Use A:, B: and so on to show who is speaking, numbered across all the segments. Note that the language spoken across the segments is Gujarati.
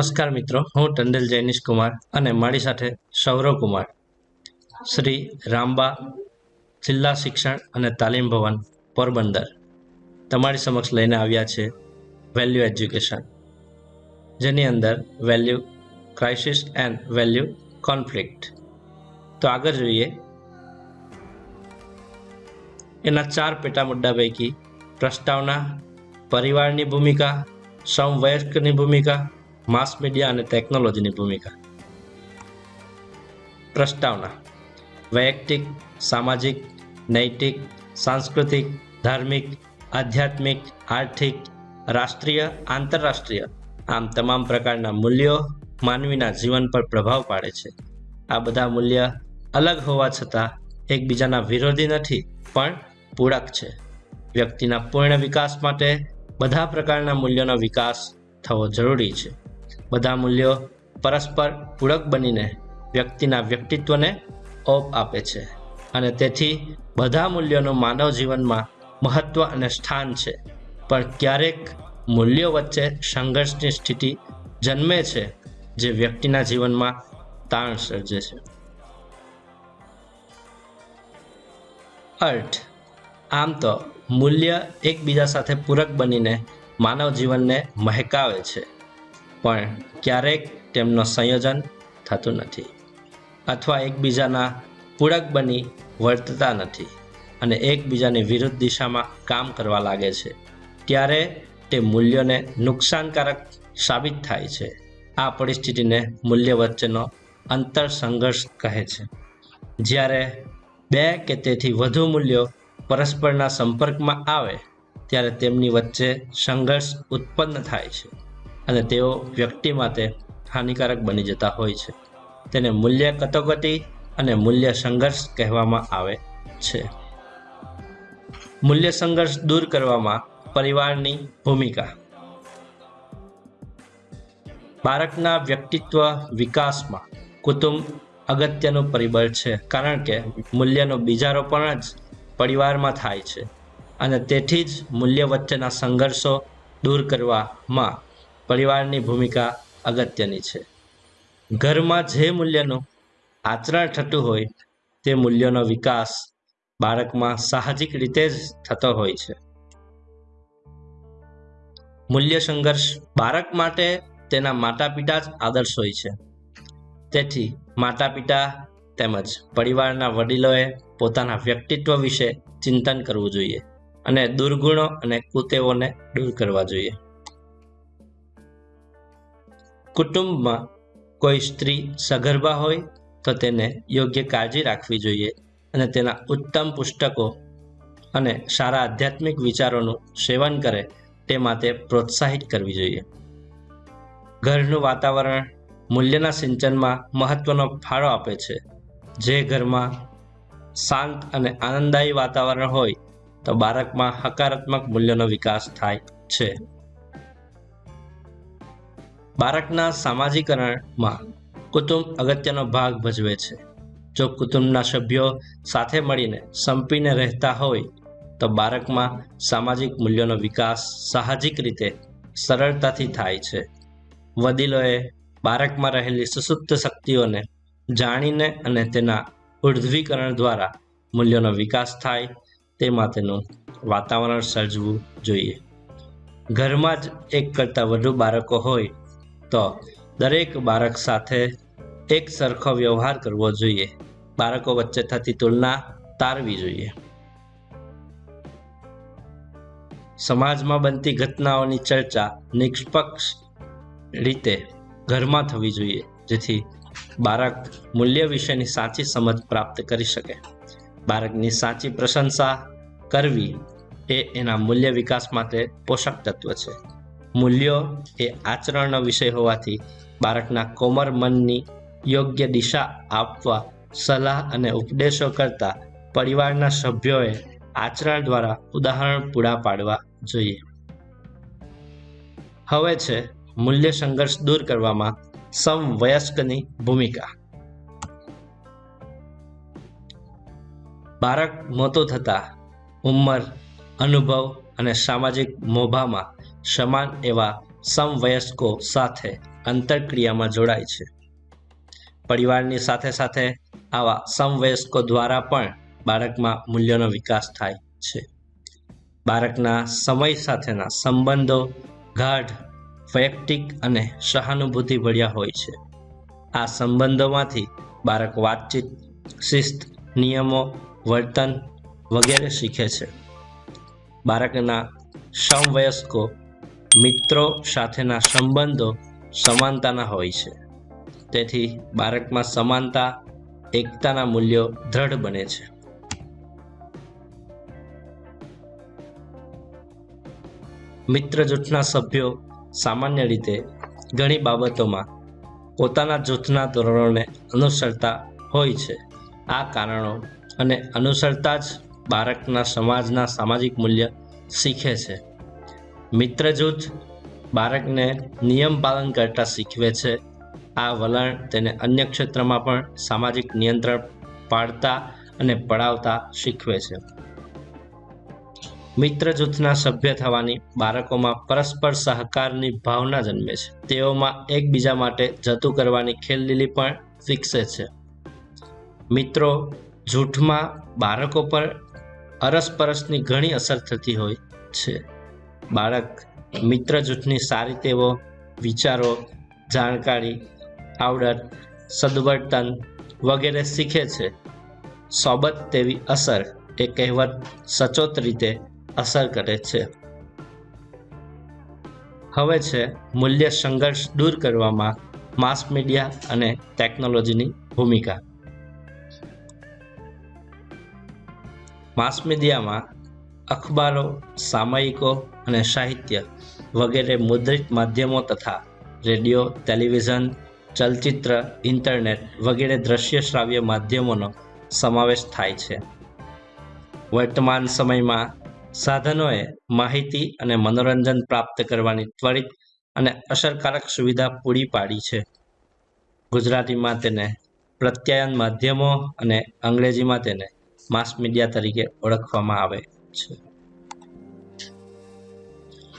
A: નમસ્કાર મિત્રો, હું ટંડેલ જૈનિશ કુમાર અને મારી સાથે સૌરવ કુમાર. શ્રી રામબા જિલ્લા શિક્ષણ અને તાલીમ ભવન પોરબંદર તમારી સમક્ષ લઈને આવ્યા છે વેલ્યુ એજ્યુકેશન જેની અંદર value crisis and value conflict તો આગળ જોઈએ, એના ચાર પેટા મુદ્દા પૈકી પ્રસ્તાવના, પરિવારની ભૂમિકા સમવયસ્કની ભૂમિકા માસ મીડિયા અને ટેકનોલોજીની ભૂમિકા. પ્રસ્તાવના. વૈયક્તિક, સામાજિક, નૈતિક, સાંસ્કૃતિક, ધાર્મિક, આધ્યાત્મિક, આર્થિક, રાષ્ટ્રીય, આંતરરાષ્ટ્રીય આમ તમામ પ્રકારના મૂલ્યો માનવીના જીવન પર પ્રભાવ પાડે છે. આ બધા મૂલ્ય અલગ હોવા છતાં એકબીજાના વિરોધી નથી, પણ પૂરક છે. વ્યક્તિના પૂર્ણ વિકાસ માટે બધા પ્રકારના મૂલ્યોનો વિકાસ થવો જરૂરી છે. બધા મૂલ્યો પરસ્પર પૂરક બનીને વ્યક્તિના વ્યક્તિત્વને ઓપ આપે છે. અને તેથી બધા મૂલ્યોનું માનવ જીવનમાં મહત્વ અને સ્થાન છે. પણ ક્યારેક મૂલ્યો વચ્ચે સંઘર્ષની સ્થિતિ જન્મે છે જે વ્યક્તિના જીવનમાં તાણ સર્જે છે. અર્થ. આમ તો મૂલ્ય એકબીજા સાથે પૂરક બનીને માનવ જીવનને મહેકાવે છે. પણ ક્યારેક તેમનો સંયોજન થતું નથી અથવા એકબીજાના પૂરક બની વર્તતા નથી અને એકબીજાની વિરુદ્ધ દિશામાં કામ કરવા લાગે છે. ત્યારે તે મૂલ્યોને નુકસાનકારક સાબિત થાય છે. આ પરિસ્થિતિને મૂલ્ય વચ્ચેનો અંતર સંઘર્ષ કહે છે. જ્યારે બે કે તેથી વધુ મૂલ્યો પરસ્પરના સંપર્કમાં આવે, ત્યારે તેમની વચ્ચે સંઘર્ષ ઉત્પન્ન થાય છે. અને તેઓ વ્યક્તિ માટે હાનિકારક બની જતા હોય છે. તેને મૂલ્ય કટોકટી અને મૂલ્ય સંઘર્ષ કહેવામાં આવે છે. મૂલ્ય સંઘર્ષ દૂર કરવામાં પરિવારની ભૂમિકા. બાળકના વ્યક્તિત્વ વિકાસમાં કુટુંબ અગત્યનું પરિબળ છે, કારણ કે મૂલ્યનું બીજારોપણ જ પરિવારમાં થાય છે. અને તેથી જ મૂલ્ય વચ્ચેના સંઘર્ષો દૂર કરવામાં પરિવારની ભૂમિકા અગત્યની છે. ઘરમાં જે મૂલ્યનું આચરણ થતું હોય, તે મૂલ્યોનો વિકાસ બાળકમાં સાહજિક રીતે જ થતો હોય છે. મૂલ્ય સંઘર્ષ બાળક માટે તેના માતા પિતા જ આદર્શ હોય છે. તેથી માતા પિતા તેમજ પરિવારના વડીલોએ પોતાના વ્યક્તિત્વ વિશે ચિંતન કરવું જોઈએ અને દુર્ગુણો અને કુતેવોને દૂર કરવા જોઈએ. કુટુંબમાં કોઈ સ્ત્રી સગર્ભા હોય તો તેને યોગ્ય કાળજી રાખવી જોઈએ અને તેના ઉત્તમ પુસ્તકો અને સારા આધ્યાત્મિક વિચારોનું સેવન કરે તે માટે પ્રોત્સાહિત કરવી જોઈએ. ઘરનું વાતાવરણ મૂલ્યના સિંચનમાં મહત્વનો ફાળો આપે છે. જે ઘરમાં શાંત અને આનંદદાયી વાતાવરણ હોય તો બાળકમાં હકારાત્મક મૂલ્યનો વિકાસ થાય છે. બાળકના સામાજિકરણમાં કુટુંબ અગત્યનો ભાગ ભજવે છે. જો કુટુંબના સભ્યો સાથે મળીને સંપીને રહેતા હોય, તો બાળકમાં સામાજિક મૂલ્યોનો વિકાસ સાહજિક રીતે સરળતાથી થાય છે. વડીલોએ બાળકમાં રહેલી સુસુપ્ત શક્તિઓને જાણીને અને તેના ઉર્ધ્વીકરણ દ્વારા મૂલ્યોનો વિકાસ થાય તે માટેનું વાતાવરણ સર્જવું જોઈએ. ઘરમાં જ એક કરતાં વધુ બાળકો હોય તો દરેક બાળક સાથે એક સરખો વ્યવહાર કરવો જોઈએ. બાળકો વચ્ચે થતી તુલના તારવી જોઈએ. સમાજમાં બનતી ઘટનાઓની ચર્ચા નિષ્પક્ષ રીતે ઘરમાં થવી જોઈએ, જેથી બાળક મૂલ્ય વિશેની સાચી સમજ પ્રાપ્ત કરી શકે. બાળકની સાચી પ્રશંસા કરવી એ એના મૂલ્ય વિકાસ માટે પોષક તત્વ છે. મૂલ્યો એ આચરણનો વિષય હોવાથી બાળકના કોમર મનની યોગ્ય દિશા આપવા, સલાહ અને ઉપદેશો કરતા પરિવારના સભ્યોએ આચરણ દ્વારા ઉદાહરણ પૂરા પાડવા જોઈએ. હવે છે મૂલ્ય સંઘર્ષ દૂર કરવામાં સમવયસ્કની ભૂમિકા. બાળક મોટો થતા ઉંમર, અનુભવ અને સામાજિક મોભામાં સમાન એવા સમવયસ્કો સાથે અંતરક્રિયામાં જોડાય છે. પરિવારની સાથે સાથે આવા સમવયસ્કો દ્વારા પણ બાળકમાં મૂલ્યોનો વિકાસ થાય છે. બાળકના સમય સાથેના સંબંધો ગાઢ, વૈયક્તિક અને સહાનુભૂતિ ભર્યા હોય છે. આ સંબંધોમાંથી બાળક વાતચીત, શિસ્ત, નિયમો, વર્તન વગેરે શીખે છે. બાળકના સમવયસ્કો મિત્રો સાથેના સંબંધો સમાનતાના હોય છે. તેથી બાળકમાં સમાનતા, એકતાના મૂલ્યો દ્રઢ બને છે. મિત્ર જૂથના સભ્યો સામાન્ય રીતે ઘણી બાબતોમાં પોતાના જૂથના ધોરણોને અનુસરતા હોય છે. આ કારણો અને અનુસરતા જ બાળકના સમાજના સામાજિક મૂલ્ય શીખે છે. મિત્ર જૂથ બાળકને નિયમ પાલન કરતા શીખવે છે. આ વલણ તેને અન્ય ક્ષેત્રમાં પણ સામાજિક નિયંત્રણ પાડતા અને પડાવતા શીખવે છે. મિત્ર જૂથના સભ્ય થવાની બાળકોમાં પરસ્પર સહકારની ભાવના જન્મે છે. તેઓમાં એકબીજા માટે જતું કરવાની ખેલલીલી પણ વિકસે છે. મિત્રો, જૂથમાં બાળકો પર અરસપરસની ઘણી અસર થતી હોય છે. બાળક મિત્ર જૂથની સારી તેવો વિચારો, જાણકારી, આવડત, સદવર્તન વગેરે શીખે છે. સોબત તેવી અસર એ કહેવત સચોટ રીતે અસર કરે છે. હવે છે મૂલ્ય સંઘર્ષ દૂર કરવામાં માસ મીડિયા અને ટેકનોલોજીની ભૂમિકા. માસ મીડિયામાં અખબારો, સામયિકો અને સાહિત્ય વગેરે મુદ્રિત માધ્યમો તથા રેડિયો, ટેલિવિઝન, ચલચિત્ર, ઇન્ટરનેટ વગેરે દ્રશ્ય શ્રાવ્ય માધ્યમોનો સમાવેશ થાય છે. વર્તમાન સમયમાં સાધનોએ માહિતી અને મનોરંજન પ્રાપ્ત કરવાની ત્વરિત અને અસરકારક સુવિધા પૂરી પાડી છે. ગુજરાતીમાં તેને પ્રત્યાયન માધ્યમો અને અંગ્રેજીમાં તેને માસ મીડિયા તરીકે ઓળખવામાં આવે છે.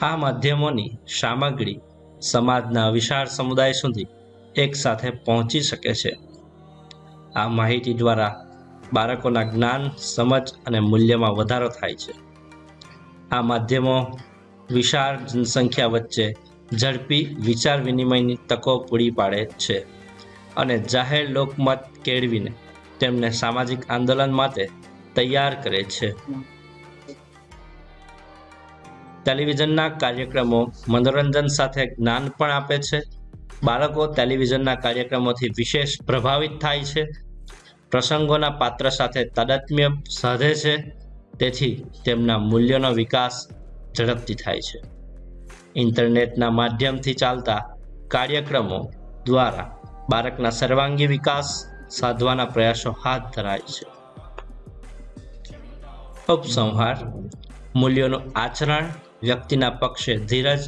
A: આ માધ્યમોની સામગ્રી સમાજના વિશાળ સમુદાય સુધી એક સાથે પહોંચી શકે છે. આ માહિતી દ્વારા બાળકોના જ્ઞાન, સમજ અને મૂલ્યમાં વધારો થાય છે. આ માધ્યમો વિશાળ જનસંખ્યા વચ્ચે ઝડપી વિચાર વિનિમયની તકો પૂરી પાડે છે અને જાહેર લોકમત કેળવીને તેમને સામાજિક આંદોલન માટે તૈયાર કરે છે. ટેલિવિઝનના કાર્યક્રમો મનોરંજન સાથે જ્ઞાન પણ આપે છે. બાળકો ટેલિવિઝનના કાર્યક્રમોથી વિશેષ પ્રભાવિત થાય છે. પ્રસંગોના પાત્ર સાથે તાદાત્મ્ય સાધે છે. તેથી તેમના મૂલ્યોનો વિકાસ ઝડપથી થાય છે. ઇન્ટરનેટના માધ્યમથી ચાલતા કાર્યક્રમો દ્વારા બાળકના સર્વાંગી વિકાસ સાધવાના પ્રયાસો હાથ ધરાય છે. ઉપસંહાર મૂલ્યોનું આચરણ વ્યક્તિના પક્ષે ધીરજ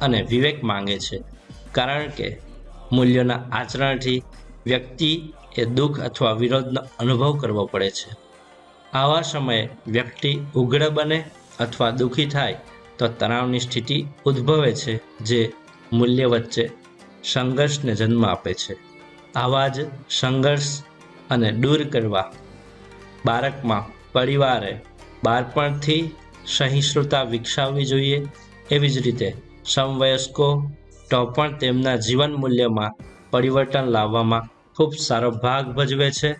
A: અને વિવેક માંગે છે. કારણ કે મૂલ્યોના આચરણથી વ્યક્તિ એ દુઃખ અથવા વિરોધનો અનુભવ કરવો પડે છે. આવા સમયે વ્યક્તિ ઉગ્ર બને અથવા દુઃખી થાય તો તણાવની સ્થિતિ ઉદ્ભવે છે, જે મૂલ્ય વચ્ચે સંઘર્ષને જન્મ આપે છે. આવા જ સંઘર્ષ અને દૂર કરવા બાળકમાં પરિવારે બાળપણથી સહિષ્ણુતા વિકસાવવી જોઈએ. એવી જ રીતે સમવયસ્કો તો પણ તેમના જીવન મૂલ્યમાં પરિવર્તન લાવવામાં ખૂબ સારો ભાગ ભજવે છે.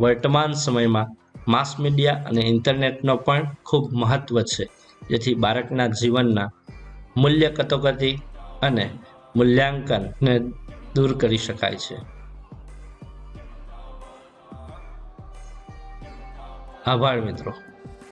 A: વર્તમાન સમયમાં માસ મીડિયા અને ઇન્ટરનેટનો પણ ખૂબ મહત્ત્વ છે. જેથી બાળકના જીવનના મૂલ્ય કટોકટી અને મૂલ્યાંકનને દૂર કરી શકાય છે. આભાર મિત્રો.